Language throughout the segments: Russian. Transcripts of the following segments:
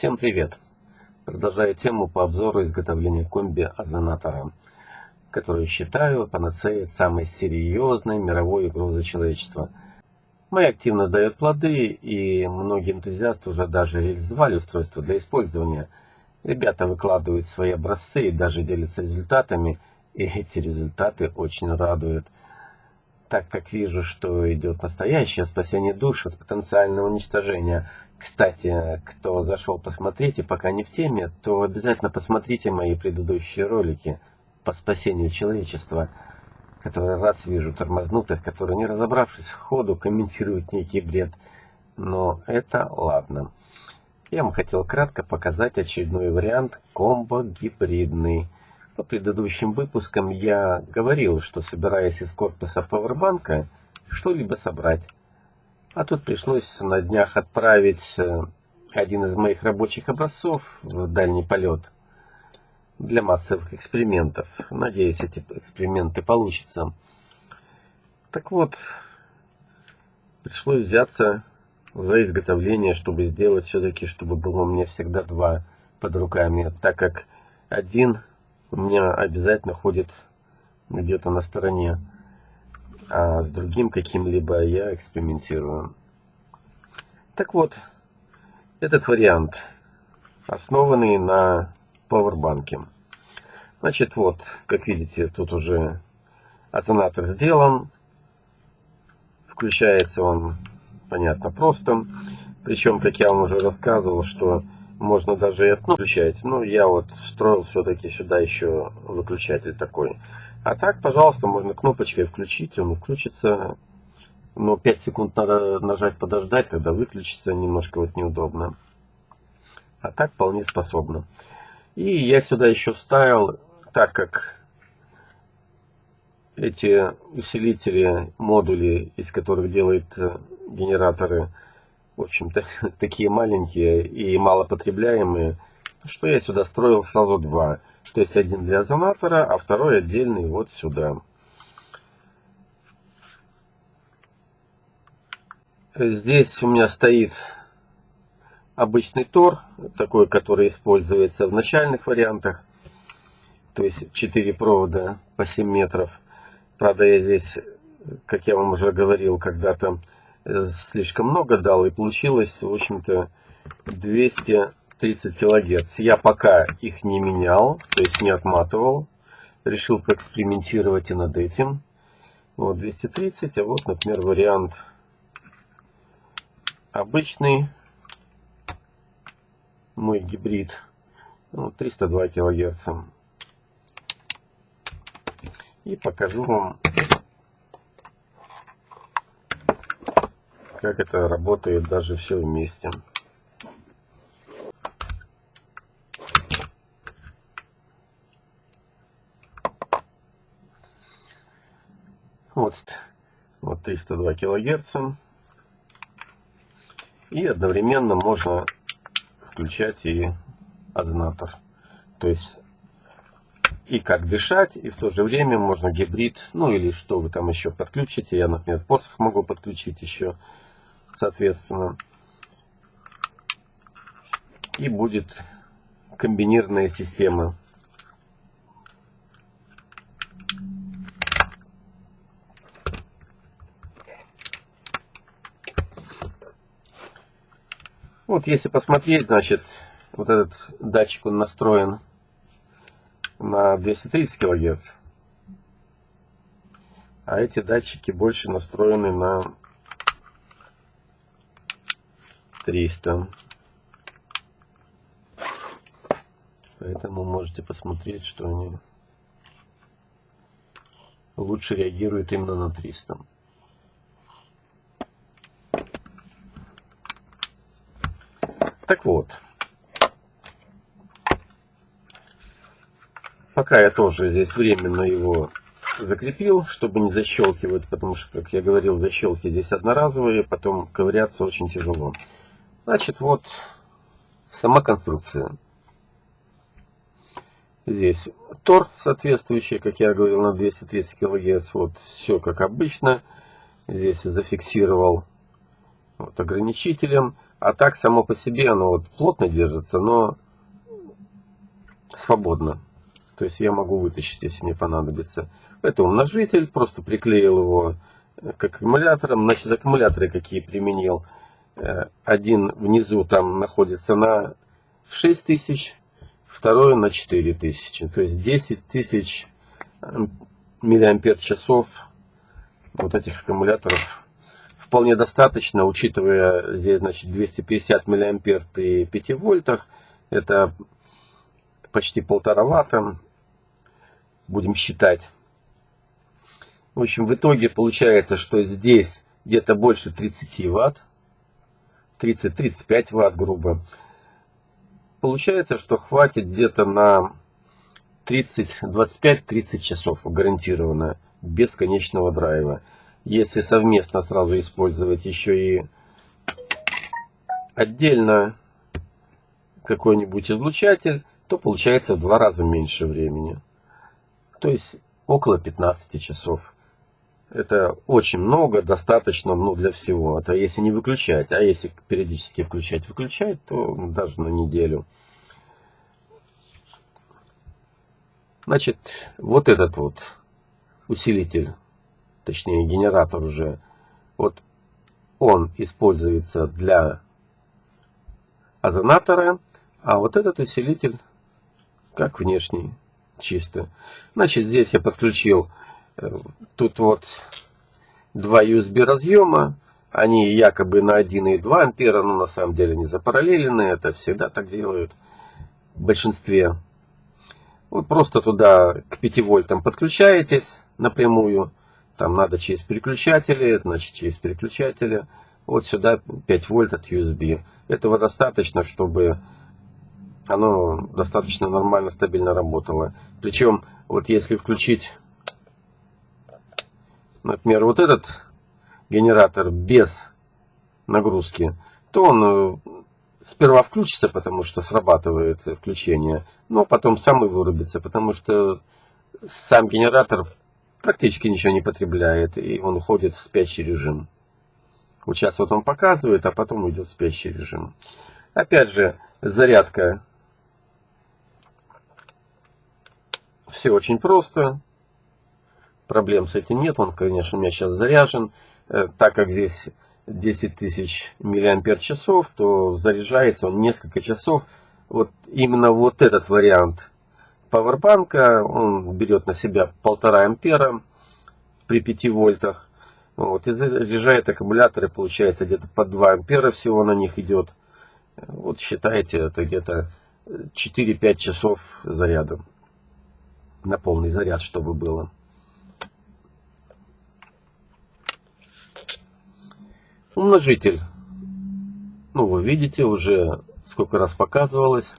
Всем привет! Продолжаю тему по обзору изготовления комби-озонатора, который считаю панацеей самой серьезной мировой угрозы человечества. Моя активность дает плоды, и многие энтузиасты уже даже реализовали устройство для использования. Ребята выкладывают свои образцы и даже делятся результатами, и эти результаты очень радуют так как вижу, что идет настоящее спасение душ от потенциального уничтожения. Кстати, кто зашел посмотреть и пока не в теме, то обязательно посмотрите мои предыдущие ролики по спасению человечества, которые раз вижу тормознутых, которые не разобравшись в ходу комментируют некий бред. Но это ладно. Я вам хотел кратко показать очередной вариант комбо-гибридный. По предыдущим выпускам я говорил, что собираясь из корпуса пауэрбанка что-либо собрать. А тут пришлось на днях отправить э, один из моих рабочих образцов в дальний полет для массовых экспериментов. Надеюсь, эти эксперименты получатся. Так вот, пришлось взяться за изготовление, чтобы сделать все-таки, чтобы было у меня всегда два под руками, так как один у меня обязательно ходит где-то на стороне, а с другим каким-либо я экспериментирую. Так вот, этот вариант, основанный на пауэрбанке. Значит, вот, как видите, тут уже озонатор сделан. Включается он, понятно, просто. Причем, как я вам уже рассказывал, что можно даже и отключать. Ну, я вот встроил все-таки сюда еще выключатель такой. А так, пожалуйста, можно кнопочкой включить, он включится. Но 5 секунд надо нажать подождать, тогда выключится, немножко вот неудобно. А так вполне способно. И я сюда еще вставил, так как эти усилители, модули, из которых делают э, генераторы, в общем-то, такие маленькие и малопотребляемые, что я сюда строил сразу два. То есть один для озонатора, а второй отдельный вот сюда. Здесь у меня стоит обычный тор, такой, который используется в начальных вариантах. То есть 4 провода по 7 метров. Правда, я здесь, как я вам уже говорил, когда-то слишком много дал, и получилось, в общем-то, 230 килогерц. Я пока их не менял, то есть не отматывал. Решил поэкспериментировать и над этим. Вот 230, а вот, например, вариант обычный, мой гибрид, ну, 302 килогерца. И покажу вам как это работает даже все вместе. Вот, вот 302 килогерца. И одновременно можно включать и озонатор. То есть и как дышать, и в то же время можно гибрид, ну или что вы там еще подключите. Я, например, посох могу подключить еще соответственно. И будет комбинированная система. Вот если посмотреть, значит, вот этот датчик он настроен на 230 кГц. А эти датчики больше настроены на 300. Поэтому можете посмотреть, что они лучше реагируют именно на 300. Так вот. Пока я тоже здесь временно его закрепил, чтобы не защелкивать, потому что, как я говорил, защелки здесь одноразовые, потом ковыряться очень тяжело. Значит, вот сама конструкция. Здесь тор соответствующий, как я говорил, на 230 кГц. Вот все как обычно. Здесь зафиксировал вот ограничителем. А так само по себе оно вот плотно держится, но свободно. То есть я могу вытащить, если мне понадобится. Это умножитель, просто приклеил его к аккумуляторам. Значит, аккумуляторы какие применил. Э, один внизу там находится на 6000, второй на 4000. То есть 10 тысяч миллиампер часов вот этих аккумуляторов вполне достаточно, учитывая здесь значит 250 миллиампер при 5 вольтах. Это почти полтора ватта. Будем считать. В общем, в итоге получается, что здесь где-то больше 30 ватт. 30-35 ватт, грубо. Получается, что хватит где-то на 30, 25-30 часов гарантированно, без конечного драйва. Если совместно сразу использовать еще и отдельно какой-нибудь излучатель, то получается в два раза меньше времени. То есть около 15 часов. Это очень много, достаточно ну, для всего. Это если не выключать. А если периодически включать, выключать, то даже на неделю. Значит, вот этот вот усилитель, точнее генератор уже, вот он используется для озонатора, а вот этот усилитель как внешний, чисто. Значит, здесь я подключил, тут вот два USB разъема, они якобы на 1,2 ампера, но на самом деле не запараллелены, это всегда так делают в большинстве вы просто туда к 5 вольтам подключаетесь напрямую. Там надо через переключатели, значит через переключатели. Вот сюда 5 вольт от USB. Этого достаточно, чтобы оно достаточно нормально, стабильно работало. Причем, вот если включить, например, вот этот генератор без нагрузки, то он э, сперва включится, потому что срабатывает включение, но потом сам и вырубится, потому что сам генератор практически ничего не потребляет, и он уходит в спящий режим. Вот сейчас вот он показывает, а потом уйдет в спящий режим. Опять же, зарядка. Все очень просто. Проблем с этим нет. Он, конечно, у меня сейчас заряжен. Э, так как здесь 10 тысяч миллиампер часов, то заряжается он несколько часов. Вот именно вот этот вариант пауэрбанка, он берет на себя полтора ампера при 5 вольтах. Вот, и заряжает аккумуляторы, получается где-то по 2 ампера всего на них идет. Вот считайте, это где-то 4-5 часов заряда. На полный заряд, чтобы было. Умножитель. Ну, вы видите, уже сколько раз показывалось.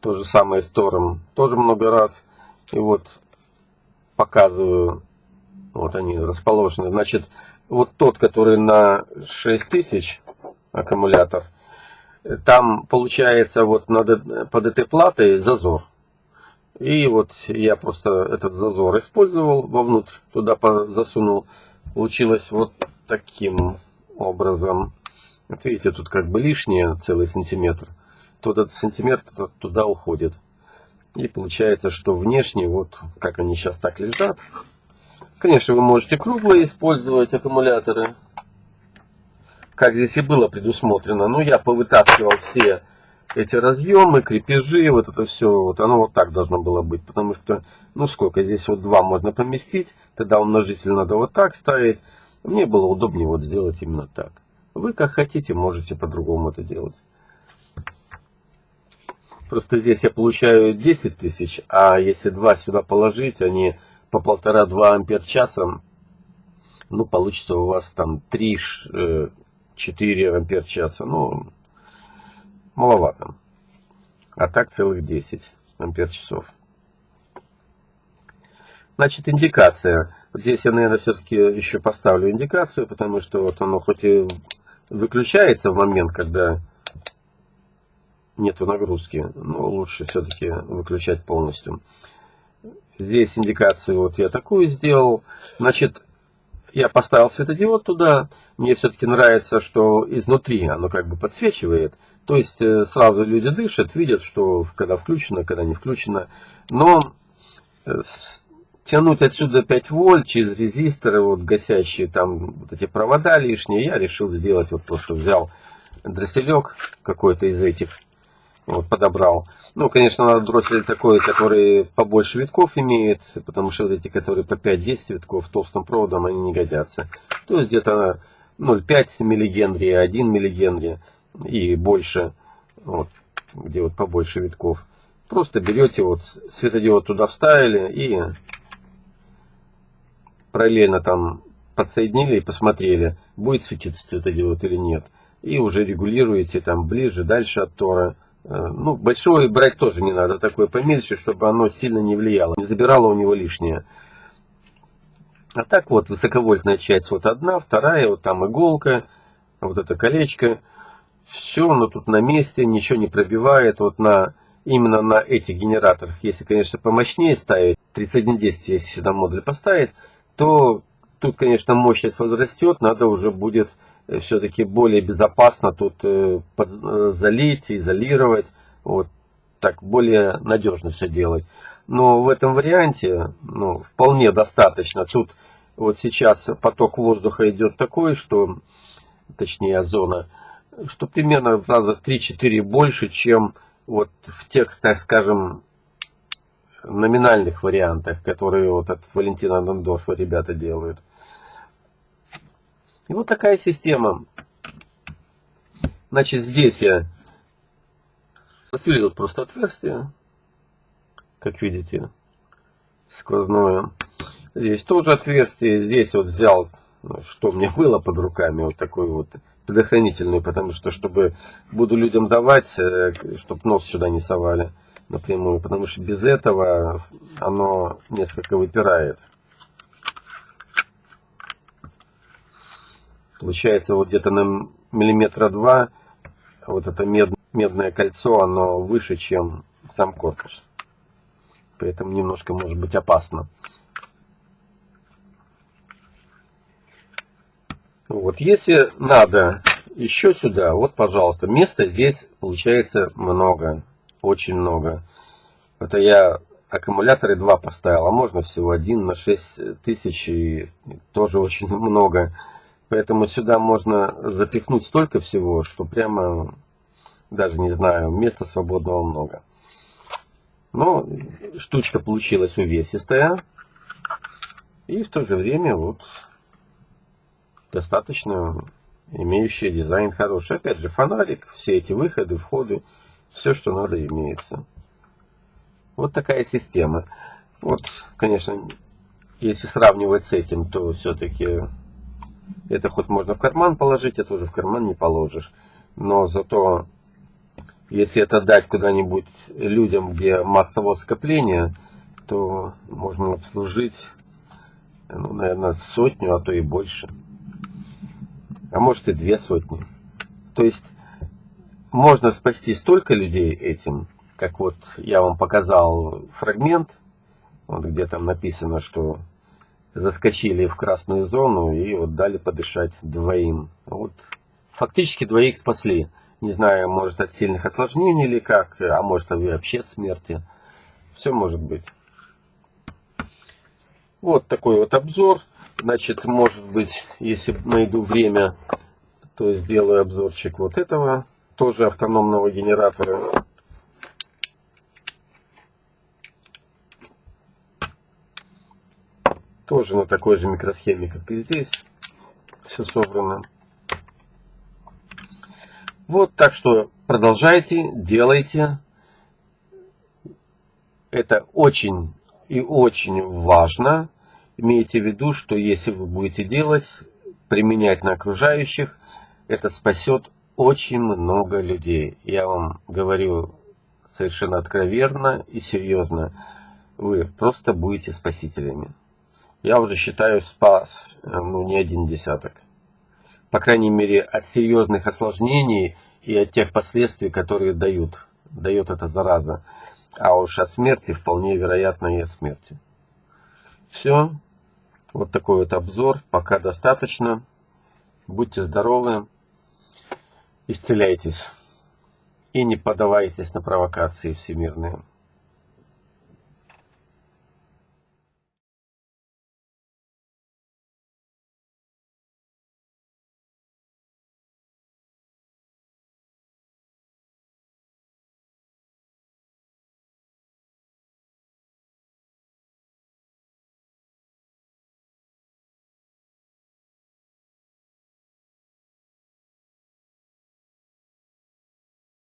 То же самое с Тором. Тоже много раз. И вот показываю. Вот они расположены. Значит, вот тот, который на 6000 аккумулятор. Там получается вот над, под этой платой зазор. И вот я просто этот зазор использовал вовнутрь, туда засунул. Получилось вот таким образом. Вот видите, тут как бы лишнее целый сантиметр. То этот сантиметр туда уходит. И получается, что внешне, вот как они сейчас так лежат. Конечно, вы можете круглые использовать аккумуляторы. Как здесь и было предусмотрено. Но я повытаскивал все эти разъемы, крепежи, вот это все, вот оно вот так должно было быть. Потому что, ну сколько, здесь вот два можно поместить. Тогда умножитель надо вот так ставить. Мне было удобнее вот сделать именно так. Вы как хотите, можете по-другому это делать. Просто здесь я получаю 10 тысяч, а если два сюда положить, они по полтора-два ампер часа, ну, получится у вас там 3-4 э, ампер часа. Ну, маловато. А так целых 10 ампер часов. Значит, индикация. Здесь я, наверное, все-таки еще поставлю индикацию, потому что вот оно хоть и выключается в момент, когда нету нагрузки, но лучше все-таки выключать полностью. Здесь индикацию вот я такую сделал. Значит, я поставил светодиод туда. Мне все-таки нравится, что изнутри оно как бы подсвечивает. То есть э, сразу люди дышат, видят, что когда включено, когда не включено. Но э, тянуть отсюда 5 вольт через резисторы, вот гасящие там вот эти провода лишние, я решил сделать вот просто взял дросселек какой-то из этих, вот подобрал. Ну, конечно, надо дроссель такой, который побольше витков имеет, потому что вот эти, которые по 5-10 витков толстым проводом, они не годятся. То есть где-то 0,5 миллигенри, 1 миллигенри и больше, вот, где вот побольше витков. Просто берете, вот светодиод туда вставили и параллельно там подсоединили и посмотрели, будет светиться светодиод или нет. И уже регулируете там ближе, дальше от тора. Э, ну, большое брать тоже не надо, такое помельче, чтобы оно сильно не влияло, не забирало у него лишнее. А так вот, высоковольтная часть вот одна, вторая, вот там иголка, вот это колечко. Все, оно тут на месте, ничего не пробивает. Вот на именно на этих генераторах, если, конечно, помощнее ставить, 3110, если сюда модуль поставить, то тут, конечно, мощность возрастет, надо уже будет э, все-таки более безопасно тут э, э, залить, изолировать, вот так более надежно все делать. Но в этом варианте ну, вполне достаточно. Тут вот сейчас поток воздуха идет такой, что, точнее озона, что примерно в раза 3-4 больше, чем вот в тех, так скажем, номинальных вариантах, которые вот от Валентина Дондорфа ребята делают. И вот такая система. Значит, здесь я просверлил просто отверстие, как видите, сквозное. Здесь тоже отверстие, здесь вот взял, ну, что меня было под руками, вот такой вот предохранительный, потому что, чтобы буду людям давать, э, чтобы нос сюда не совали напрямую, потому что без этого оно несколько выпирает. Получается вот где-то на миллиметра два вот это мед, медное кольцо, оно выше, чем сам корпус. Поэтому немножко может быть опасно. Вот, если надо еще сюда, вот, пожалуйста, места здесь получается много очень много. Это я аккумуляторы два поставил, а можно всего один на 6 тысяч и тоже очень много. Поэтому сюда можно запихнуть столько всего, что прямо, даже не знаю, места свободного много. Но штучка получилась увесистая. И в то же время вот достаточно имеющая дизайн хороший. Опять же фонарик, все эти выходы, входы все, что надо, имеется. Вот такая система. Вот, конечно, если сравнивать с этим, то все-таки это хоть можно в карман положить, это уже в карман не положишь. Но зато, если это дать куда-нибудь людям, где массовое скопление, то можно обслужить, ну, наверное, сотню, а то и больше. А может и две сотни. То есть можно спасти столько людей этим, как вот я вам показал фрагмент, вот где там написано, что заскочили в красную зону и вот дали подышать двоим. Вот фактически двоих спасли. Не знаю, может от сильных осложнений или как, а может вообще от смерти. Все может быть. Вот такой вот обзор. Значит, может быть, если найду время, то сделаю обзорчик вот этого тоже автономного генератора. Тоже на такой же микросхеме, как и здесь. Все собрано. Вот, так что продолжайте, делайте. Это очень и очень важно. Имейте в виду, что если вы будете делать, применять на окружающих, это спасет очень много людей. Я вам говорю совершенно откровенно и серьезно. Вы просто будете спасителями. Я уже считаю спас э, ну, не один десяток. По крайней мере, от серьезных осложнений и от тех последствий, которые дают, дает эта зараза. А уж от смерти вполне вероятно и от смерти. Все. Вот такой вот обзор. Пока достаточно. Будьте здоровы. Исцеляйтесь. И не поддавайтесь на провокации всемирные.